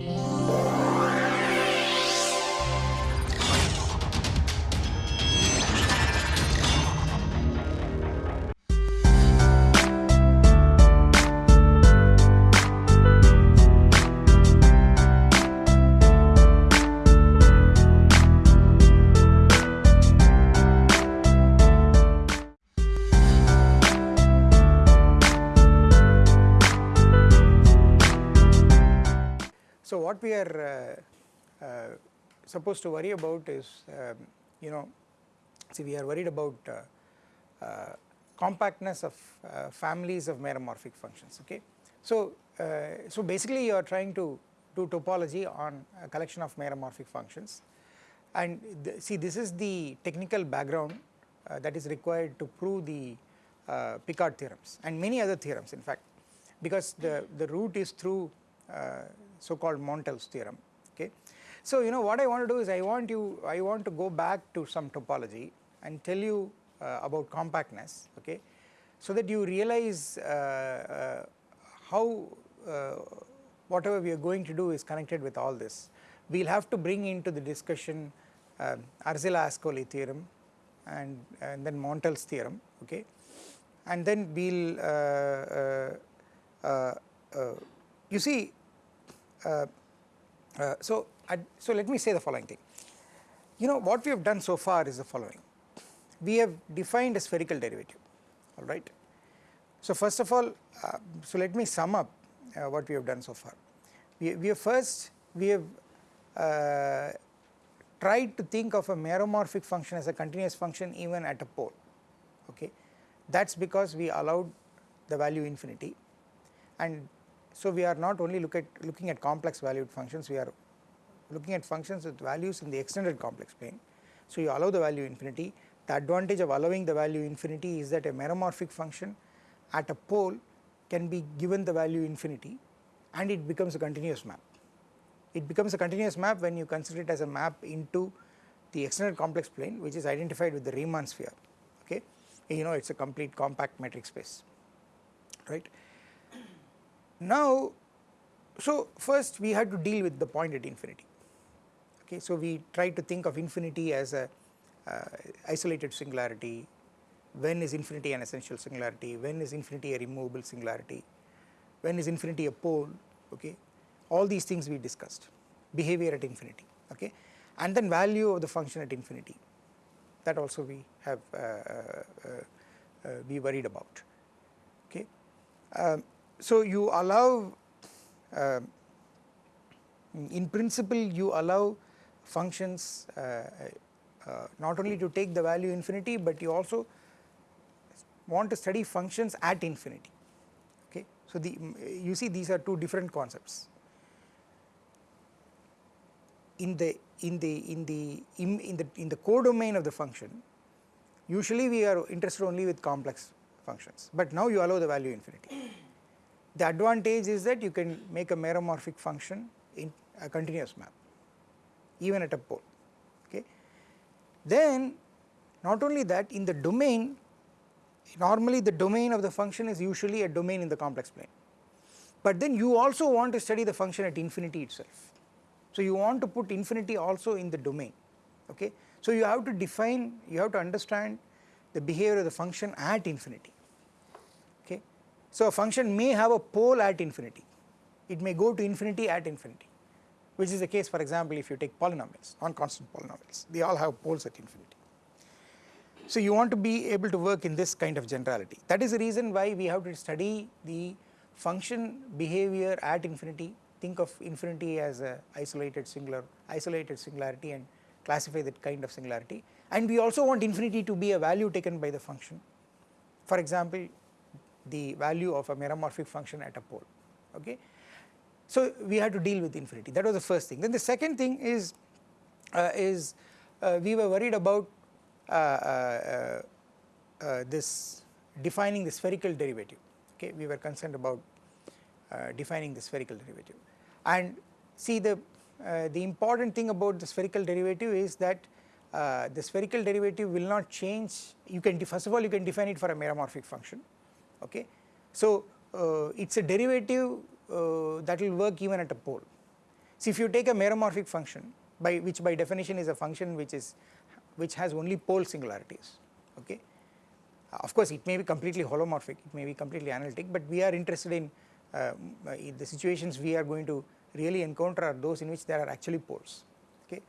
you supposed to worry about is um, you know see we are worried about uh, uh compactness of uh, families of meromorphic functions okay. So, uh, so basically you are trying to do topology on a collection of meromorphic functions and th see this is the technical background that is required to prove the Picard theorems and many other theorems in fact because the, the route is through so called Montel's theorem okay. So you know what I want to do is I want you I want to go back to some topology and tell you uh, about compactness okay so that you realize uh, uh, how uh, whatever we are going to do is connected with all this. We will have to bring into the discussion um, Arzela-Ascoli theorem and, and then Montel's theorem okay and then we will uh, uh, you see uh, so, so let me say the following thing. You know what we have done so far is the following. We have defined a spherical derivative, all right. So first of all, uh, so let me sum up uh, what we have done so far. We, we have first, we have uh, tried to think of a meromorphic function as a continuous function even at a pole, okay. That is because we allowed the value infinity and so we are not only look at looking at complex valued functions, we are looking at functions with values in the extended complex plane. So you allow the value infinity, the advantage of allowing the value infinity is that a meromorphic function at a pole can be given the value infinity and it becomes a continuous map. It becomes a continuous map when you consider it as a map into the extended complex plane which is identified with the Riemann sphere okay you know it is a complete compact metric space right. Now, so first we had to deal with the point at infinity okay. So we try to think of infinity as a uh, isolated singularity, when is infinity an essential singularity, when is infinity a removable singularity, when is infinity a pole okay. All these things we discussed, behavior at infinity okay and then value of the function at infinity that also we have uh, uh, uh, we worried about okay. Um, so you allow uh, in principle you allow functions uh, uh, not only to take the value infinity but you also want to study functions at infinity. Okay. So the you see these are two different concepts. In the in the in the in, in the in the codomain of the function usually we are interested only with complex functions. But now you allow the value infinity. The advantage is that you can make a meromorphic function in a continuous map even at a pole okay. Then not only that in the domain normally the domain of the function is usually a domain in the complex plane but then you also want to study the function at infinity itself. So you want to put infinity also in the domain okay. So you have to define you have to understand the behavior of the function at infinity okay. so a function may have a pole at infinity, it may go to infinity at infinity which is the case for example if you take polynomials, non-constant polynomials, they all have poles at infinity. So you want to be able to work in this kind of generality. That is the reason why we have to study the function behavior at infinity, think of infinity as a isolated singular, isolated singularity and classify that kind of singularity and we also want infinity to be a value taken by the function. For example, the value of a meromorphic function at a pole okay. So we had to deal with infinity. That was the first thing. Then the second thing is uh, is uh, we were worried about uh, uh, uh this defining the spherical derivative. Okay we were concerned about uh, defining the spherical derivative. And see the the important thing about the spherical derivative is that the spherical derivative will not change. You can first of all you can define it for a meromorphic function. Okay. So uh, it is a derivative uh, that will work even at a pole See if you take a meromorphic function by which by definition is a function which is which has only pole singularities okay. Of course it may be completely holomorphic, it may be completely analytic but we are interested in, uh, in the situations we are going to really encounter are those in which there are actually poles okay.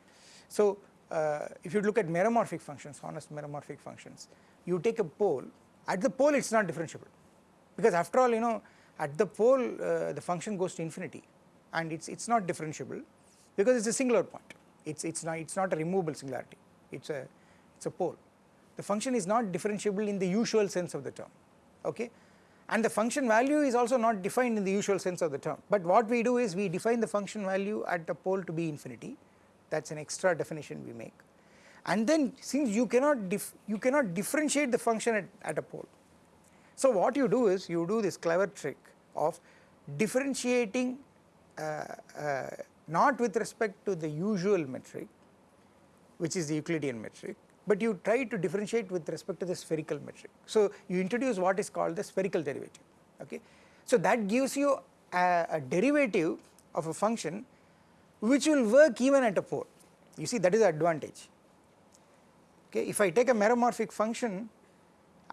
So uh, if you look at meromorphic functions, honest meromorphic functions, you take a pole, at the pole it is not differentiable because after all you know at the pole uh, the function goes to infinity. And it's it's not differentiable because it's a singular point. It's it's not it's not a removable singularity. It's a it's a pole. The function is not differentiable in the usual sense of the term. Okay? And the function value is also not defined in the usual sense of the term. But what we do is we define the function value at the pole to be infinity. That is an extra definition we make. And then since you cannot you cannot differentiate the function at, at a pole so what you do is you do this clever trick of differentiating uh, uh, not with respect to the usual metric which is the Euclidean metric but you try to differentiate with respect to the spherical metric. So you introduce what is called the spherical derivative okay. So that gives you a, a derivative of a function which will work even at a pole you see that is the advantage okay. If I take a meromorphic function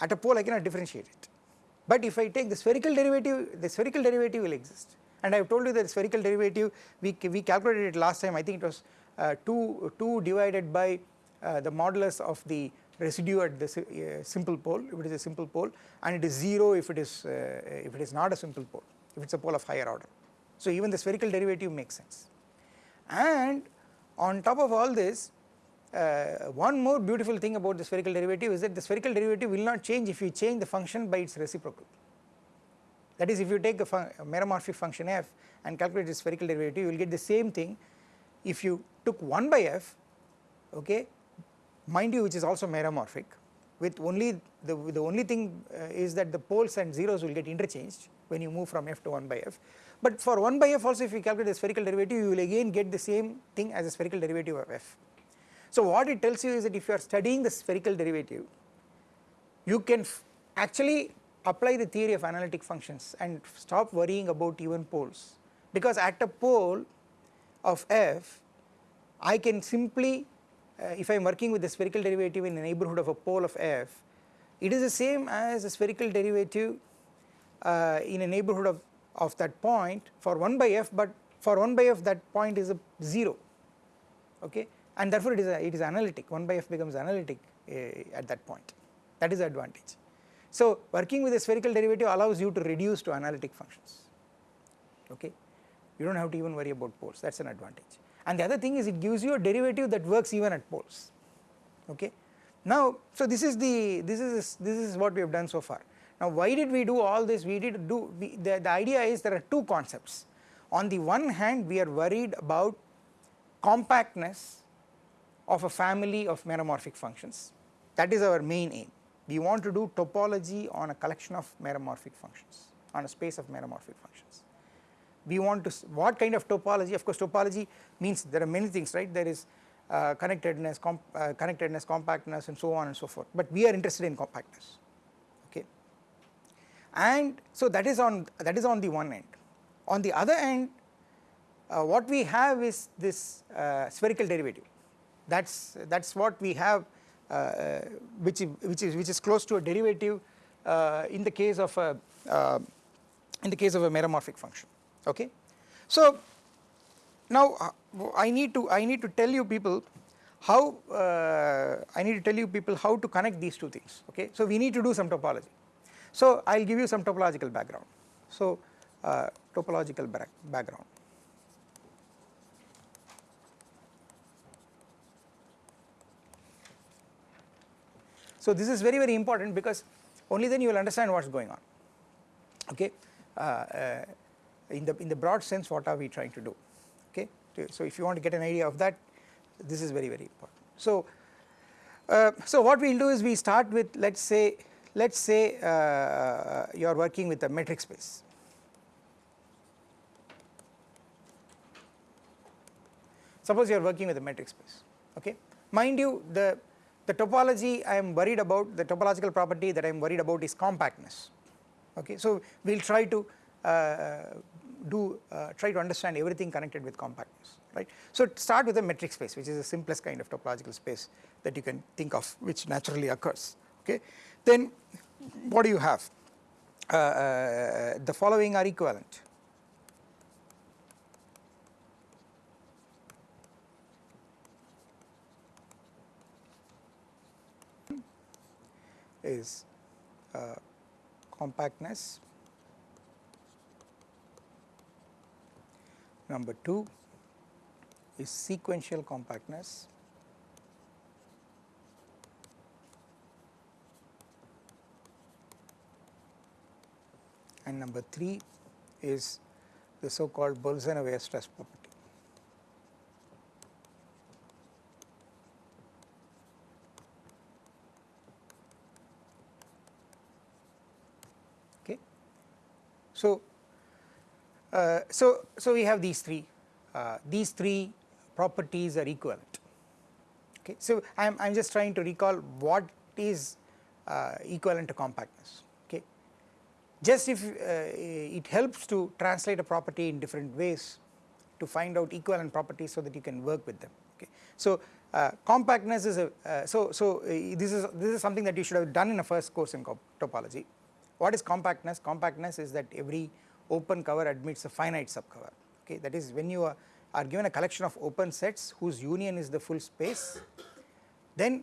at a pole I cannot differentiate it but if I take the spherical derivative the spherical derivative will exist. And I have told you that the spherical derivative we, we calculated it last time. I think it was uh, 2, 2 divided by uh, the modulus of the residue at the uh, simple pole if it is a simple pole and it is 0 if it is uh, if it is not a simple pole if it is a pole of higher order. So even the spherical derivative makes sense. And on top of all this uh, one more beautiful thing about the spherical derivative is that the spherical derivative will not change if you change the function by its reciprocal. That is if you take a, a meromorphic function f and calculate the spherical derivative you will get the same thing if you took 1 by f okay mind you which is also meromorphic with only the, the only thing uh, is that the poles and zeros will get interchanged when you move from f to 1 by f but for 1 by f also if you calculate the spherical derivative you will again get the same thing as the spherical derivative of f. So what it tells you is that if you are studying the spherical derivative you can actually apply the theory of analytic functions and stop worrying about even poles. Because at a pole of f I can simply uh, if I am working with the spherical derivative in the neighborhood of a pole of f it is the same as a spherical derivative uh, in a neighborhood of, of that point for 1 by f but for 1 by f that point is a 0 okay and therefore it is a, it is analytic. 1 by f becomes analytic uh, at that point. That is the advantage. So working with a spherical derivative allows you to reduce to analytic functions. Okay? You do not have to even worry about poles. That is an advantage. And the other thing is it gives you a derivative that works even at poles. Okay. Now so this is the this is this is what we have done so far. Now why did we do all this? We did do we, the, the idea is there are two concepts. On the one hand we are worried about compactness of a family of meromorphic functions. That is our main aim. We want to do topology on a collection of meromorphic functions on a space of meromorphic functions. We want to what kind of topology? Of course topology means there are many things right? There is uh, connectedness comp, uh, connectedness compactness and so on and so forth. But we are interested in compactness okay? And so that is on that is on the one end. On the other end uh, what we have is this uh, spherical derivative that's that's what we have uh, uh, which which is which is close to a derivative in the case of a in the case of a meromorphic function okay. So now uh, I need to I need to tell you people how uh, I need to tell you people how to connect these two things okay. So we need to do some topology. So I will give you some topological background. So uh, topological background. So this is very very important because only then you will understand what is going on. Okay. Uh, uh in the in the broad sense what are we trying to do? Okay? So if you want to get an idea of that this is very very important. So uh, so what we'll do is we start with let's say let's say uh, you are working with a metric space. Suppose you are working with a metric space. Okay? Mind you the the topology I am worried about the topological property that I am worried about is compactness okay so we will try to uh, do uh, try to understand everything connected with compactness right. So start with a metric space which is the simplest kind of topological space that you can think of which naturally occurs okay. Then what do you have uh, uh, the following are equivalent is uh, compactness number 2 is sequential compactness and number 3 is the so called Bolzano-Weierstrass property. So, uh, so, so we have these three, uh, these three properties are equivalent. Okay. So, I am I am just trying to recall what is uh, equivalent to compactness Okay. just if uh, it helps to translate a property in different ways to find out equivalent properties so that you can work with them okay. So uh, compactness is a uh, so so this is this is something that you should have done in a first course in topology. What is compactness? Compactness is that every open cover admits a finite subcover okay that is when you are, are given a collection of open sets whose union is the full space then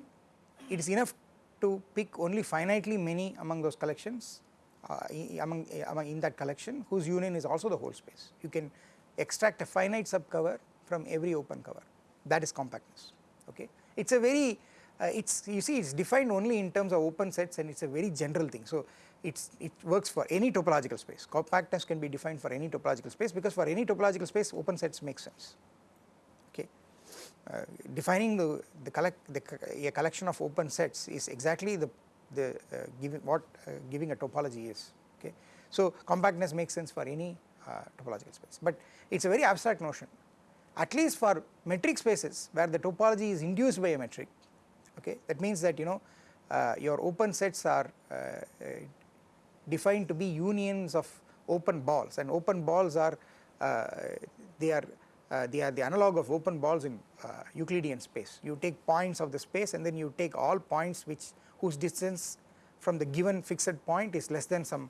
it is enough to pick only finitely many among those collections uh, among, among in that collection whose union is also the whole space. You can extract a finite subcover from every open cover that is compactness okay. It is a very uh, it's you see it is defined only in terms of open sets and it is a very general thing. So it's it works for any topological space. Compactness can be defined for any topological space because for any topological space open sets make sense. Okay. Uh, defining the the collect the a collection of open sets is exactly the the uh, giving what uh, giving a topology is. Okay. So compactness makes sense for any uh, topological space. But it is a very abstract notion. At least for metric spaces where the topology is induced by a metric okay that means that you know uh, your open sets are uh, defined to be unions of open balls. And open balls are uh, they are uh, they are the analog of open balls in uh, Euclidean space. You take points of the space and then you take all points which whose distance from the given fixed point is less than some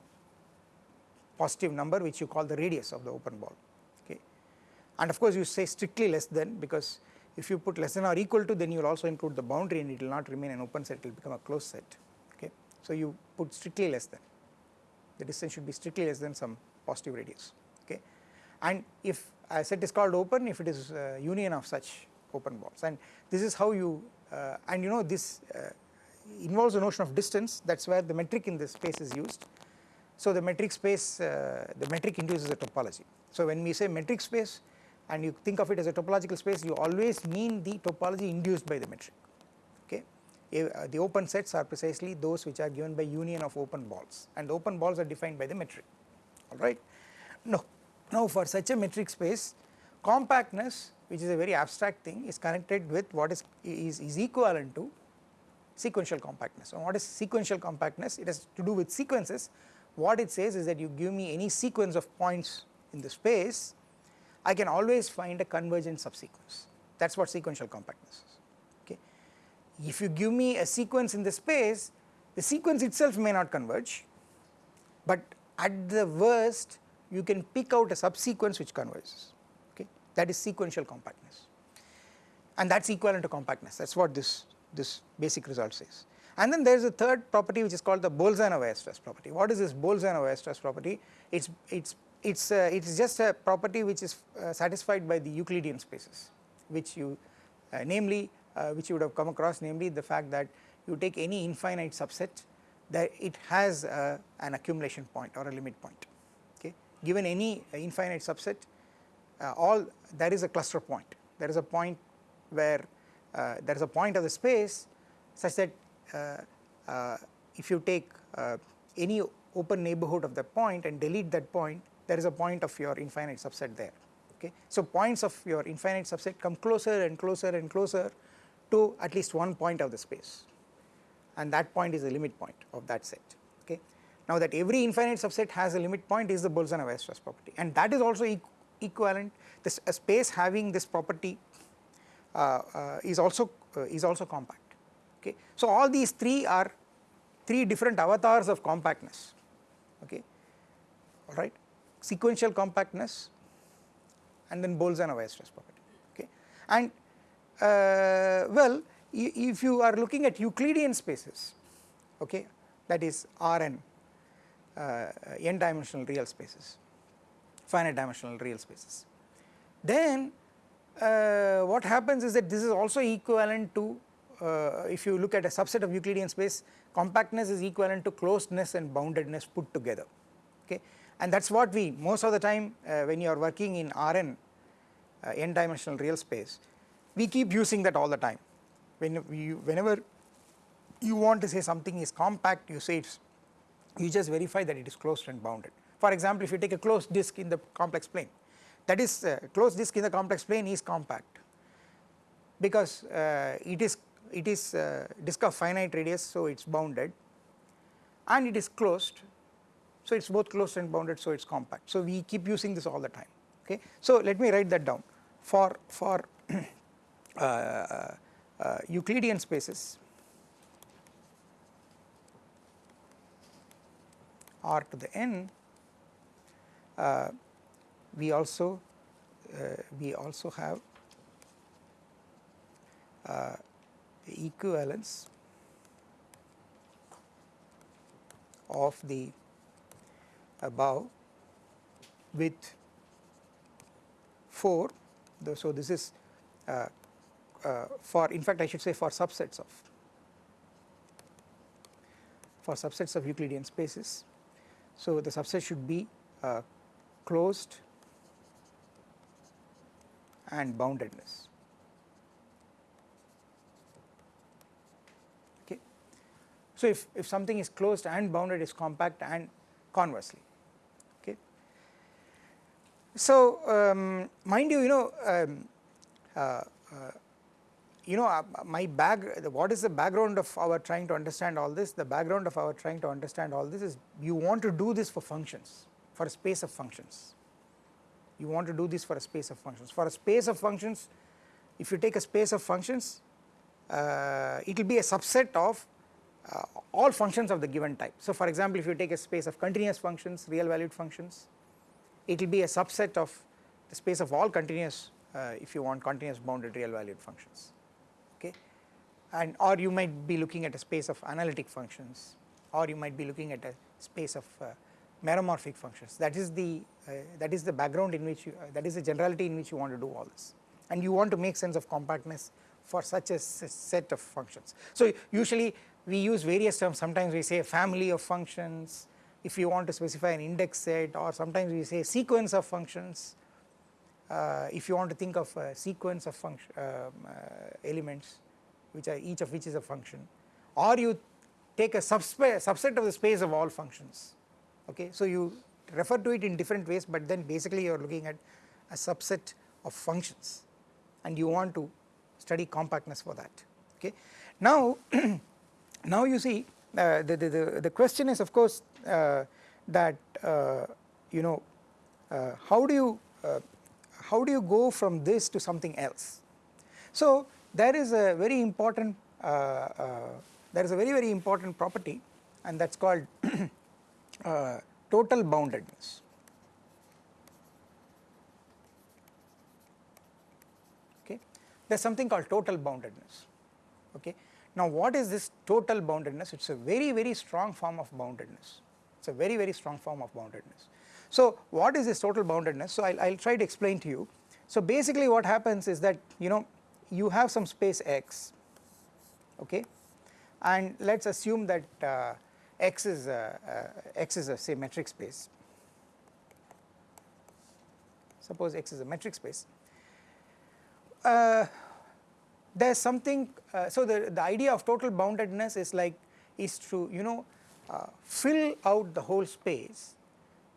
positive number which you call the radius of the open ball. Okay. And of course you say strictly less than because if you put less than or equal to then you will also include the boundary and it will not remain an open set. It will become a closed set. Okay. So you put strictly less than the distance should be strictly less than some positive radius okay. And if a set is called open if it is a union of such open balls and this is how you uh, and you know this uh, involves the notion of distance that is where the metric in this space is used. So the metric space uh, the metric induces a topology. So when we say metric space and you think of it as a topological space you always mean the topology induced by the metric. Uh, Eh, uh, the open sets are precisely those which are given by union of open balls and the open balls are defined by the metric alright. Now, now for such a metric space compactness which is a very abstract thing is connected with what is, is, is equivalent to sequential compactness. So what is sequential compactness? It has to do with sequences. What it says is that you give me any sequence of points in the space, I can always find a convergent subsequence. That is what sequential compactness. If you give me a sequence in the space, the sequence itself may not converge, but at the worst you can pick out a subsequence which converges. Okay. That is sequential compactness, and that is equivalent to compactness. That is what this this basic result says. And then there is a third property which is called the Bolzano-Weierstrass property. What is this Bolzano-Weierstrass property? It's it's it's uh, it's just a property which is uh, satisfied by the Euclidean spaces, which you uh, namely which you would have come across, namely the fact that you take any infinite subset that it has uh, an accumulation point or a limit point. Okay, given any infinite subset, uh, all there is a cluster point. There is a point where uh, there is a point of the space such that uh, uh, if you take any open neighborhood of that point and delete that point there is a point of your infinite subset there okay. So points of your infinite subset come closer and closer and closer to at least one point of the space. And that point is the limit point of that set okay. Now that every infinite subset has a limit point is the Bolzano-Weierstrass property. And that is also e equivalent. This a space having this property uh, uh, is also uh, is also compact okay. So all these three are three different avatars of compactness okay? Alright sequential compactness and then Bolzano-Weierstrass property okay? And well if you are looking at Euclidean spaces okay that is Rn uh, n dimensional real spaces finite dimensional real spaces. Then uh, what happens is that this is also equivalent to uh, if you look at a subset of Euclidean space compactness is equivalent to closedness and boundedness put together okay. And that is what we most of the time uh, when you are working in Rn uh, n dimensional real space we keep using that all the time. When whenever you want to say something is compact you say it's you just verify that it is closed and bounded. For example if you take a closed disk in the complex plane that is uh, closed disk in the complex plane is compact because uh, it is it is uh, disk of finite radius so it is bounded and it is closed so it is both closed and bounded so it is compact. So we keep using this all the time okay? So let me write that down. For for Euclidean spaces. R to the n uh, we also uh, we also have uh, equivalence of the above with 4 the, so this is uh, uh, for in fact I should say for subsets of for subsets of Euclidean spaces so the subset should be uh, closed and boundedness Okay. So, if, if something is closed and bounded is compact and conversely okay. So, um, mind you you know um, uh, uh, you know uh, my bag what is the background of our trying to understand all this? The background of our trying to understand all this is you want to do this for functions for a space of functions. You want to do this for a space of functions. For a space of functions if you take a space of functions uh, it will be a subset of uh, all functions of the given type. So for example if you take a space of continuous functions real valued functions it will be a subset of the space of all continuous uh, if you want continuous bounded real valued functions okay? And or you might be looking at a space of analytic functions or you might be looking at a space of uh, meromorphic functions. That is the uh, that is the background in which you uh, that is the generality in which you want to do all this. And you want to make sense of compactness for such a set of functions. So usually we use various terms. Sometimes we say family of functions. If you want to specify an index set or sometimes we say sequence of functions if you want to think of a sequence of function um, uh, elements which are each of which is a function or you take a subset of the space of all functions okay. So you refer to it in different ways but then basically you are looking at a subset of functions and you want to study compactness for that okay. Now Now you see uh, the, the, the, question is of course uh, that uh, you know uh, how do you uh, how do you go from this to something else. So there is a very important uh, there is a very very important property and that is called total boundedness. Okay. There is something called total boundedness okay now what is this total boundedness? It is a very very strong form of boundedness, it is a very very strong form of boundedness. So what is this total boundedness? So I will try to explain to you. So basically what happens is that you know you have some space x okay and let us assume that uh, x is a, uh, x is a say metric space suppose x is a metric space uh, there is something uh, so the, the idea of total boundedness is like is to you know uh, fill out the whole space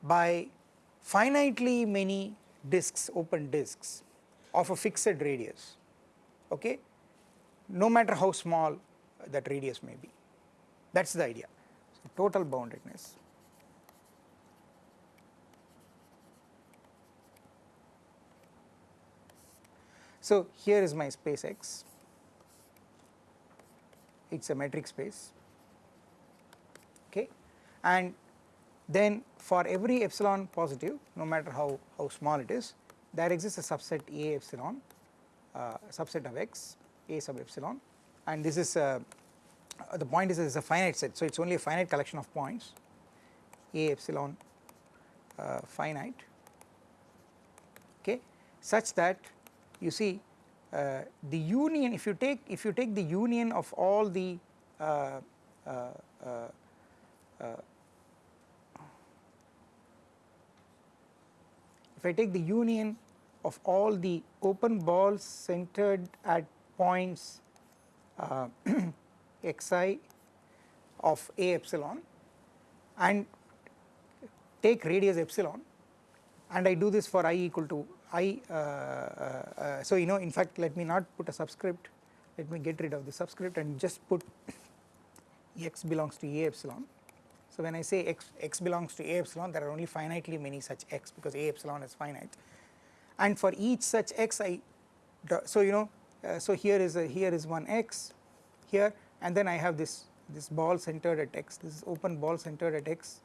by finitely many disks, open disks of a fixed radius, okay, no matter how small that radius may be. That is the idea, so, total boundedness. So, here is my space x, it is a metric space okay and then for every epsilon positive no matter how, how small it is there exists a subset A epsilon uh, subset of x A sub epsilon and this is uh, the point is it is a finite set. So it is only a finite collection of points A epsilon uh, finite okay such that you see uh, the union if you take if you take the union of all the uh, uh, if I take the union of all the open balls centered at points uh, xi of a epsilon and take radius epsilon. And I do this for i equal to i uh, uh, uh, so you know in fact let me not put a subscript. Let me get rid of the subscript and just put x belongs to a epsilon so when I say x, x belongs to a epsilon there are only finitely many such x because a epsilon is finite. And for each such x I so you know uh, so here is a here is one x here and then I have this this ball centered at x this is open ball centered at x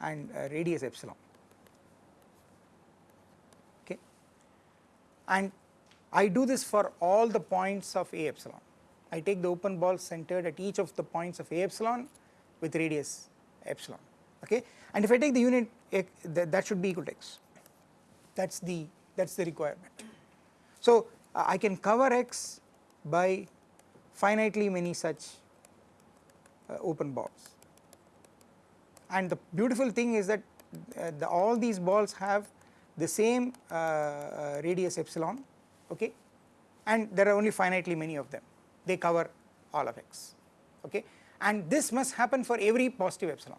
and uh, radius epsilon. Okay? And I do this for all the points of a epsilon. I take the open ball centered at each of the points of a epsilon with radius epsilon okay? And if I take the unit that, that should be equal to x. That is the that is the requirement. So uh, I can cover x by finitely many such uh, open balls. And the beautiful thing is that uh, the, all these balls have the same uh, uh, radius epsilon okay? And there are only finitely many of them. They cover all of x okay and this must happen for every positive epsilon.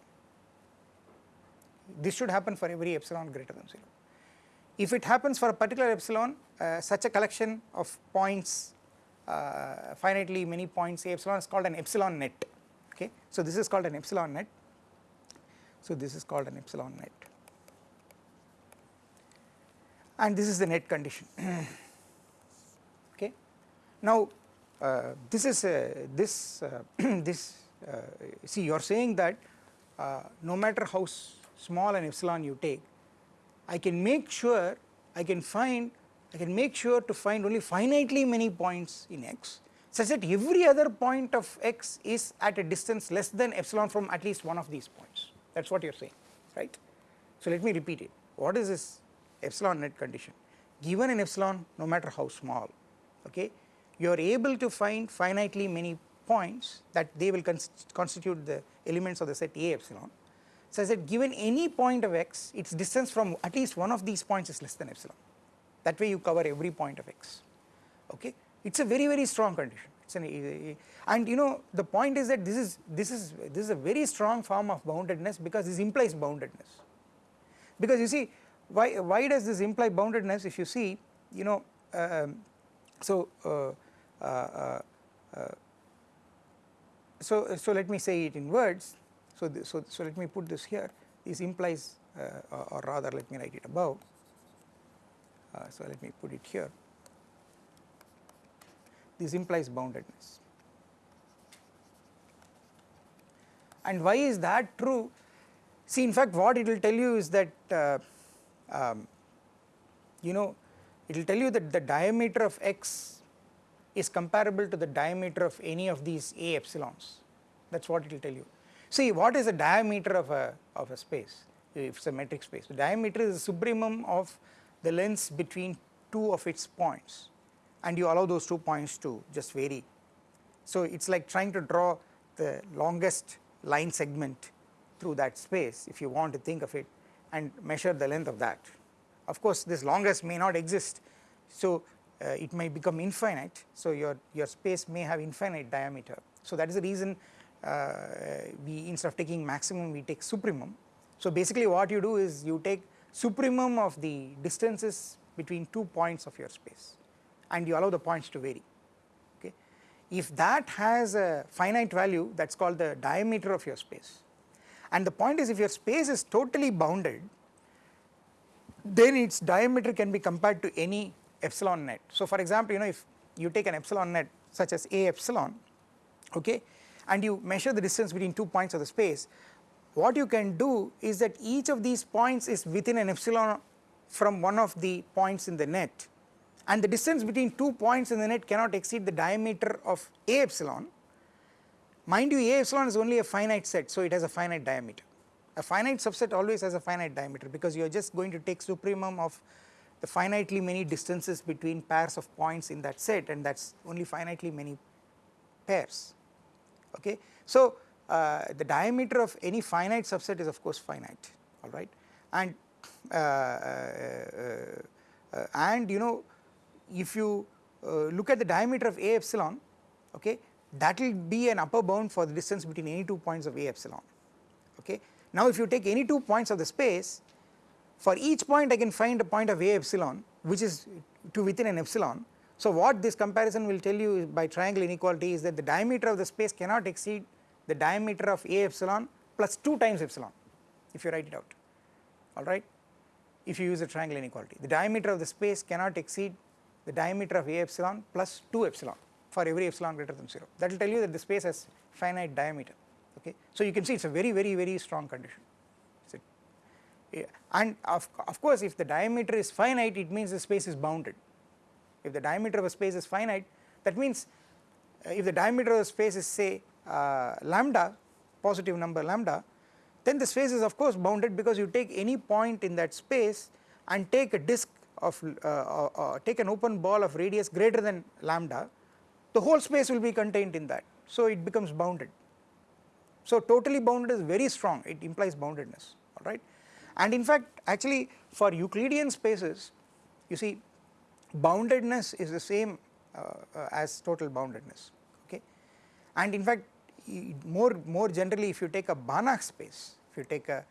This should happen for every epsilon greater than 0 if it happens for a particular epsilon uh, such a collection of points uh, finitely many points epsilon is called an epsilon net. Okay? So this is called an epsilon net. So this is called an epsilon net. And this is the net condition. Okay? Now uh, this is uh, this uh, this uh, see you are saying that uh, no matter how small an epsilon you take I can make sure I can find I can make sure to find only finitely many points in x such that every other point of x is at a distance less than epsilon from at least one of these points. That is what you are saying right. So let me repeat it. What is this epsilon net condition? Given an epsilon no matter how small okay you are able to find finitely many points that they will constitute the elements of the set A epsilon such that given any point of x its distance from at least one of these points is less than epsilon. That way you cover every point of x. Okay? It is a very very strong condition. It's an and you know the point is that this is this is this is a very strong form of boundedness because this implies boundedness. Because you see why why does this imply boundedness? If you see you know um, so uh, uh, uh, uh so so let me say it in words. So, so, so let me put this here. This implies uh, or rather let me write it above. Uh, so let me put it here. This implies boundedness. And why is that true? See in fact what it will tell you is that uh, um, you know it will tell you that the diameter of x is comparable to the diameter of any of these a epsilons that is what it will tell you See what is the diameter of a, of a space if it is a metric space. The diameter is the supremum of the lengths between two of its points and you allow those two points to just vary. So it is like trying to draw the longest line segment through that space if you want to think of it and measure the length of that. Of course this longest may not exist so uh, it may become infinite so your, your space may have infinite diameter. So that is the reason uh, we instead of taking maximum we take supremum. So basically what you do is you take supremum of the distances between two points of your space and you allow the points to vary okay. If that has a finite value that is called the diameter of your space and the point is if your space is totally bounded then its diameter can be compared to any epsilon net. So for example you know if you take an epsilon net such as a epsilon okay and you measure the distance between two points of the space what you can do is that each of these points is within an epsilon from one of the points in the net. And the distance between two points in the net cannot exceed the diameter of a epsilon. Mind you a epsilon is only a finite set so it has a finite diameter. A finite subset always has a finite diameter because you are just going to take supremum of the finitely many distances between pairs of points in that set and that is only finitely many pairs okay. So uh, the diameter of any finite subset is of course finite alright and uh, uh, uh, and you know if you uh, look at the diameter of a epsilon okay that will be an upper bound for the distance between any two points of a epsilon okay. Now if you take any two points of the space for each point I can find a point of a epsilon which is to within an epsilon. So what this comparison will tell you by triangle inequality is that the diameter of the space cannot exceed the diameter of a epsilon plus 2 times epsilon if you write it out alright if you use a triangle inequality. The diameter of the space cannot exceed the diameter of a epsilon plus 2 epsilon for every epsilon greater than 0 that will tell you that the space has finite diameter okay. So you can see it is a very very very strong condition and of, of course if the diameter is finite it means the space is bounded. If the diameter of a space is finite that means uh, if the diameter of the space is say uh, lambda positive number lambda then the space is of course bounded because you take any point in that space and take a disk of uh, uh, uh take an open ball of radius greater than lambda the whole space will be contained in that so it becomes bounded. So totally bounded is very strong it implies boundedness alright and in fact actually for Euclidean spaces you see boundedness is the same uh, uh, as total boundedness okay? And in fact more more generally if you take a Banach space if you take a,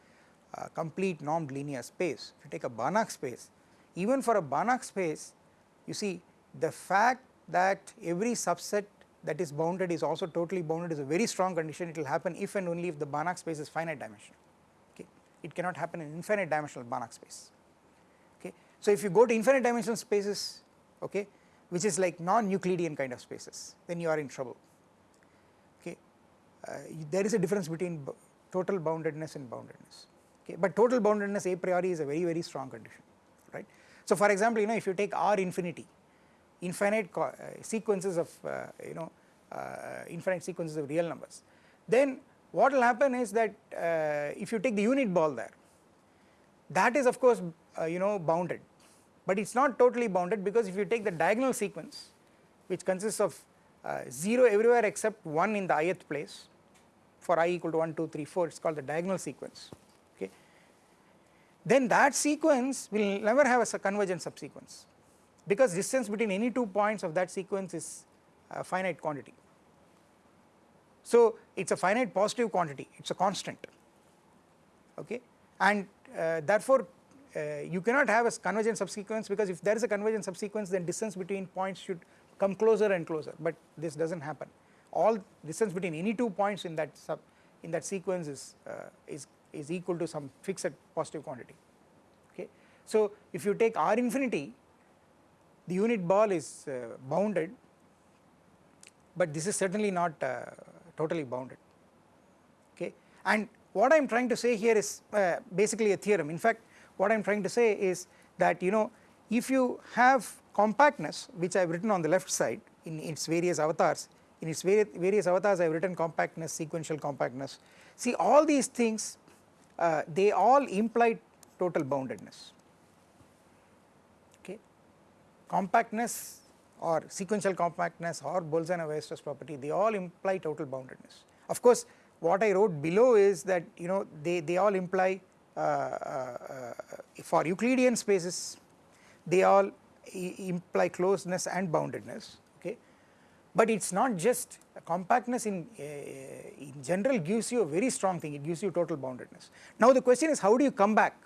a complete normed linear space if you take a Banach space even for a Banach space you see the fact that every subset that is bounded is also totally bounded is a very strong condition. It will happen if and only if the Banach space is finite dimensional it cannot happen in infinite dimensional Banach space okay. So if you go to infinite dimensional spaces okay which is like non-Euclidean kind of spaces then you are in trouble okay. Uh, there is a difference between total boundedness and boundedness okay but total boundedness a priori is a very very strong condition right. So for example you know if you take R infinity infinite uh, sequences of uh, you know uh, infinite sequences of real numbers then what will happen is that uh, if you take the unit ball there that is of course uh, you know bounded. But it is not totally bounded because if you take the diagonal sequence which consists of uh, 0 everywhere except 1 in the ith place for i equal to 1 2 3 4 it is called the diagonal sequence okay? Then that sequence will never have a convergent subsequence because distance between any two points of that sequence is a finite quantity so it is a finite positive quantity, it is a constant okay and uh, therefore uh, you cannot have a convergent subsequence because if there is a convergent subsequence then distance between points should come closer and closer but this does not happen. All distance between any two points in that sub in that sequence is, uh, is, is equal to some fixed positive quantity okay. So if you take R infinity the unit ball is uh, bounded but this is certainly not uh, totally bounded. Okay? And what I am trying to say here is uh, basically a theorem. In fact what I am trying to say is that you know if you have compactness which I have written on the left side in its various avatars in its various avatars I have written compactness sequential compactness. See all these things uh, they all imply total boundedness. Okay? Compactness or sequential compactness or Bolzano-Weierstrass property they all imply total boundedness. Of course what I wrote below is that you know they, they all imply uh, uh, for Euclidean spaces they all imply closeness and boundedness okay but it is not just compactness in, uh, in general gives you a very strong thing it gives you total boundedness. Now the question is how do you come back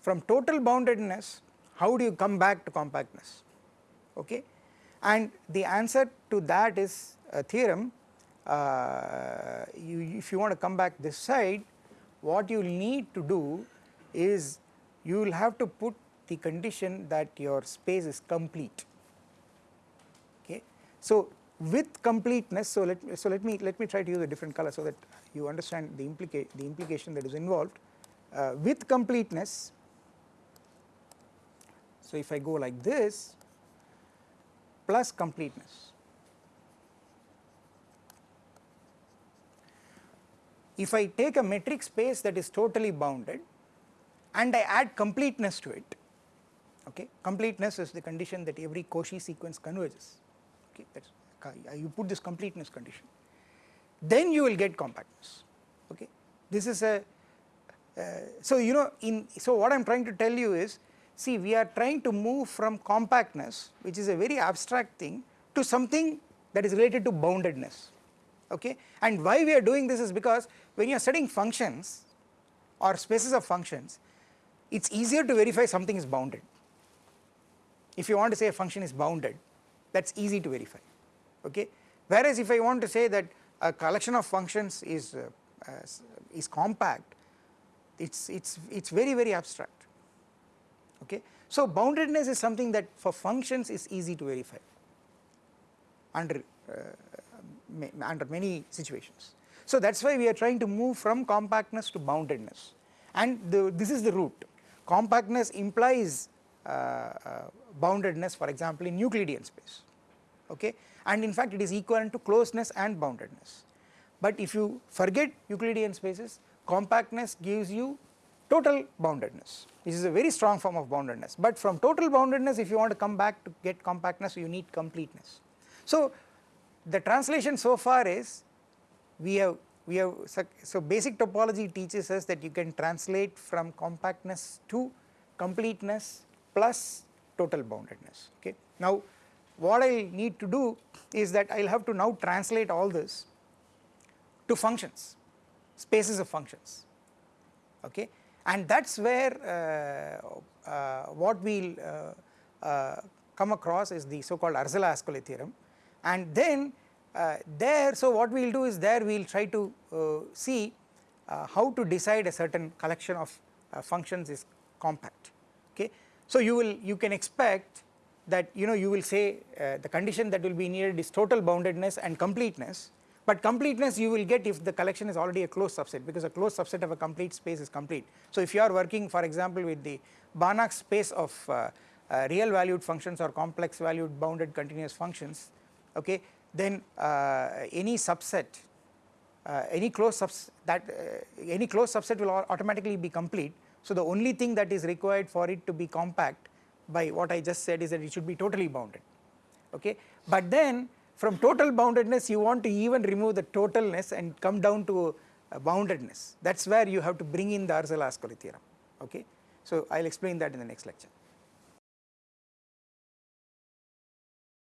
from total boundedness how do you come back to compactness okay? And the answer to that is a theorem. Uh, you, if you want to come back this side what you need to do is you will have to put the condition that your space is complete. Okay? So with completeness so let so let me let me try to use a different color so that you understand the implica the implication that is involved. Uh, with completeness so if i go like this plus completeness. If i take a metric space that is totally bounded and i add completeness to it okay completeness is the condition that every Cauchy sequence converges okay that's you put this completeness condition then you will get compactness okay. This is a uh, so you know in so what i am trying to tell you is see we are trying to move from compactness which is a very abstract thing to something that is related to boundedness okay? And why we are doing this is because when you are studying functions or spaces of functions it is easier to verify something is bounded. If you want to say a function is bounded that is easy to verify okay? Whereas if I want to say that a collection of functions is uh, uh, is compact it's it's it's very very abstract okay? So boundedness is something that for functions is easy to verify under uh, under many situations. So that is why we are trying to move from compactness to boundedness. And the, this is the route compactness implies uh, uh, boundedness for example in Euclidean space. Okay? And in fact it is equivalent to closeness and boundedness. But if you forget Euclidean spaces compactness gives you total boundedness. This is a very strong form of boundedness. But from total boundedness if you want to come back to get compactness you need completeness. So the translation so far is we have we have so basic topology teaches us that you can translate from compactness to completeness plus total boundedness. Okay. Now what I need to do is that I will have to now translate all this to functions, spaces of functions. Okay and that is where uh, uh, what we will uh, uh, come across is the so called Arzela-Ascoli theorem. And then uh, there so what we will do is there we will try to uh, see how to decide a certain collection of functions is compact. Okay. So you will you can expect that you know you will say uh, the condition that will be needed is total boundedness and completeness but completeness you will get if the collection is already a closed subset because a closed subset of a complete space is complete. So if you are working for example with the Banach space of uh, uh, real valued functions or complex valued bounded continuous functions okay then uh, any subset uh, any closed subset that uh, any closed subset will automatically be complete so the only thing that is required for it to be compact by what I just said is that it should be totally bounded okay. But then from total boundedness you want to even remove the totalness and come down to uh, boundedness that is where you have to bring in the Arzela-Ascoli theorem okay. So I will explain that in the next lecture.